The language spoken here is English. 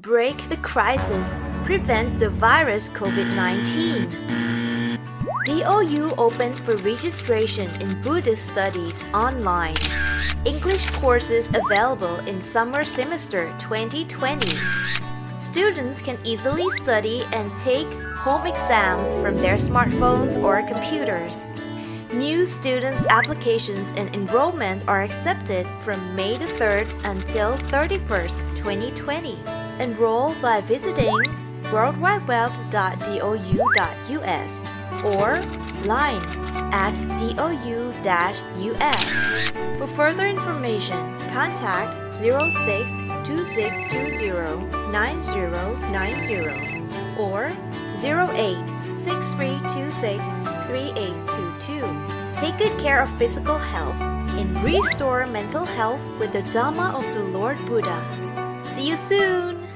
Break the crisis. Prevent the virus COVID-19. DOU opens for registration in Buddhist studies online. English courses available in summer semester 2020. Students can easily study and take home exams from their smartphones or computers. New students' applications and enrollment are accepted from May the 3rd until 31st, 2020. Enroll by visiting worldwideweb.dou.us or line at dou-us. For further information, contact 0626209090 or 0863263822. Take good care of physical health and restore mental health with the Dhamma of the Lord Buddha. See you soon!